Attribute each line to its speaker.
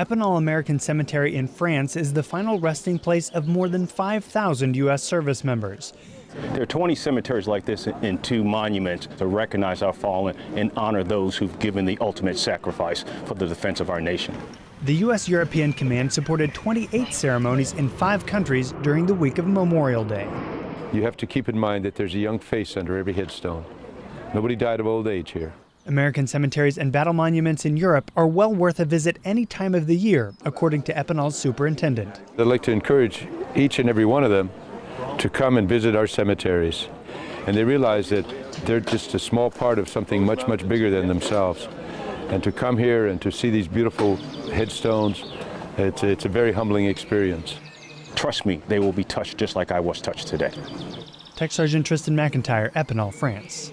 Speaker 1: Epinal American Cemetery in France is the final resting place of more than 5,000 U.S. service members.
Speaker 2: There are 20 cemeteries like this and two monuments to recognize our fallen and honor those who've given the ultimate sacrifice for the defense of our nation.
Speaker 1: The U.S. European Command supported 28 ceremonies in five countries during the week of Memorial Day.
Speaker 3: You have to keep in mind that there's a young face under every headstone. Nobody died of old age here.
Speaker 1: American cemeteries and battle monuments in Europe are well worth a visit any time of the year, according to Epinal's superintendent.
Speaker 3: I'd like to encourage each and every one of them to come and visit our cemeteries. And they realize that they're just a small part of something much, much bigger than themselves. And to come here and to see these beautiful headstones, it's, it's a very humbling experience.
Speaker 2: Trust me, they will be touched just like I was touched today.
Speaker 1: Tech Sergeant Tristan McIntyre, Epinal, France.